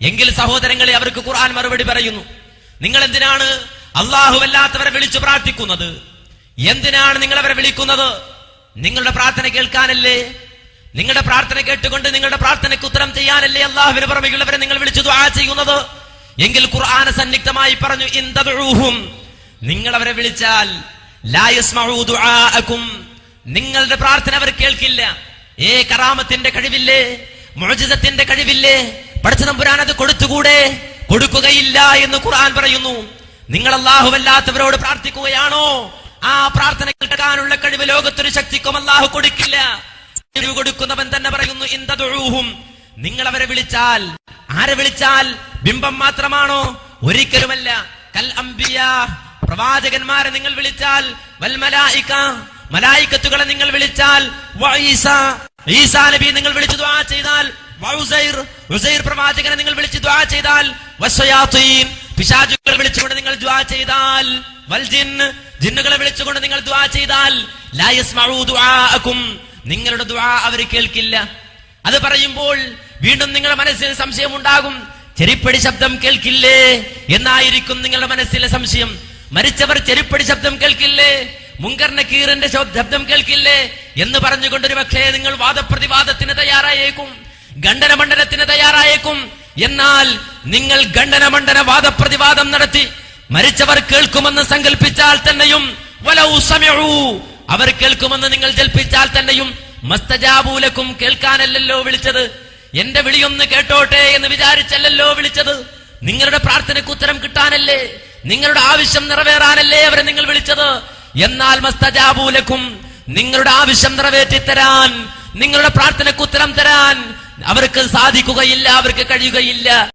എങ്കിൽ സഹോദരങ്ങളെ അവർക്ക് ഖുർആൻ മറുപടി പറയുന്നു. നിങ്ങൾ എന്തിനാണ് അല്ലാഹുവല്ലാത്തവരെ വിളിച്ചു പ്രാർത്ഥിക്കുന്നത്? എന്തിനാണ് നിങ്ങൾ അവരെ വിളിക്കുന്നത്? നിങ്ങളുടെ പ്രാർത്ഥന കേൾക്കാനല്ലേ? നിങ്ങളുടെ പ്രാർത്ഥന കേട്ടുകൊണ്ട് നിങ്ങളുടെ പ്രാർത്ഥനയ്ക്ക് ഉത്തരം ചെയ്യാനല്ലേ അള്ളാഹുവിന് പുറമെയുള്ളവരെ നിങ്ങൾ വിളിച്ചു ദുആ ചെയ്യുന്നത്? എങ്കിൽ ഖുർആന സന്നിഗ്ധമായി പറഞ്ഞു ഇന്തൂഹും നിങ്ങൾ അവരെ വിളിച്ചാൽ നിങ്ങളുടെ പ്രാർത്ഥന അവർ കേൾക്കില്ല. ഏ കറാമത്തിന്റെ കഴിവില്ലേ? മുഅജിസത്തിന്റെ കഴിവില്ലേ? പഠിച്ച നമ്പുരാൻ അത് കൊടുത്തുകൂടെ? കൊടുക്കുകയില്ല എന്ന് ഖുർആൻ പറയുന്നു. നിങ്ങൾ അല്ലാഹുവല്ലാത്തവരോട് പ്രാർത്ഥിക്കുകയാണോ? ആ പ്രാർത്ഥന കേൾക്കാനുള്ള കഴിവ് ലോകത്തൊരു ശക്തിക്കും അല്ലാഹു കൊടുക്കില്ല. കൊടുക്കുന്നവൻ തന്നെ പറയുന്നു ഇന്തദുഊഹും നിങ്ങൾ അവരെ വിളിച്ചാൽ ആരെ വിളിച്ചാൽ? ബിംബം മാത്രമാണോ? ഒരിക്കലുമല്ല. കൽ അംബിയ പ്രവാചകന്മാരെ നിങ്ങൾ വിളിച്ചാൽ വൽമലായിക്ക മലായിക മലായിക്കത്തുകളെ നിങ്ങൾ വിളിച്ചാൽ ഈസ നബി നിങ്ങൾ വിളിച്ചു ചെയ്താൽ പ്രവാചകനെ നിങ്ങൾ വിളിച്ച് ദ്വാ ചെയ്താൽ പിശാചുകളെ വിളിച്ചുകൊണ്ട് നിങ്ങൾ ദ്വാ ചെയ്താൽ വൽജിൻ ജിന്ന് ജിന്നുകളെ വിളിച്ചുകൊണ്ട് നിങ്ങൾ ദ്വാ ചെയ്താൽ നിങ്ങളുടെ ദ്വാ അവർ കേൾക്കില്ല. അത് പറയുമ്പോൾ വീണ്ടും നിങ്ങളുടെ മനസ്സിൽ സംശയം ഉണ്ടാകും. ചെരിപ്പടി ശബ്ദം കേൾക്കില്ലേ? എന്നായിരിക്കും നിങ്ങളുടെ മനസ്സിലെ സംശയം. മരിച്ചവർ ചെരിപ്പടി ശബ്ദം കേൾക്കില്ലേ? മുങ്കർണ കീറിന്റെ ശബ്ദം കേൾക്കില്ലേ? എന്ന് പറഞ്ഞുകൊണ്ട് ഒരു പക്ഷേ നിങ്ങൾ വാദപ്രതിവാദത്തിന് തയ്യാറായേക്കും. ഖണ്ഡനമണ്ഡനത്തിന് തയ്യാറായേക്കും. എന്നാൽ നിങ്ങൾ ഖണ്ഡനമണ്ഡന വാദപ്രതിവാദം നടത്തി മരിച്ചവർ കേൾക്കുമെന്ന് സങ്കല്പിച്ചാൽ തന്നെയും അവർ കേൾക്കുമെന്ന് നിങ്ങൾ ജൽപ്പിച്ചാൽ തന്നെയും മസ്തജാബൂലക്കും കേൾക്കാനല്ലല്ലോ വിളിച്ചത്. എന്റെ വിളിയൊന്ന് കേട്ടോട്ടെ എന്ന് വിചാരിച്ചല്ലല്ലോ വിളിച്ചത്. നിങ്ങളുടെ പ്രാർത്ഥനയ്ക്ക് ഉത്തരം കിട്ടാനല്ലേ? നിങ്ങളുടെ ആവശ്യം നിറവേറാനല്ലേ അവരെ നിങ്ങൾ വിളിച്ചത്? എന്നാൽ മസ്തജാബൂലക്കും നിങ്ങളുടെ ആവശ്യം നിറവേറ്റി തരാൻ നിങ്ങളുടെ പ്രാർത്ഥനയ്ക്ക് ഉത്തരം തരാൻ അവർക്ക് സാധിക്കുകയില്ല അവർക്ക് കഴിയുകയില്ല.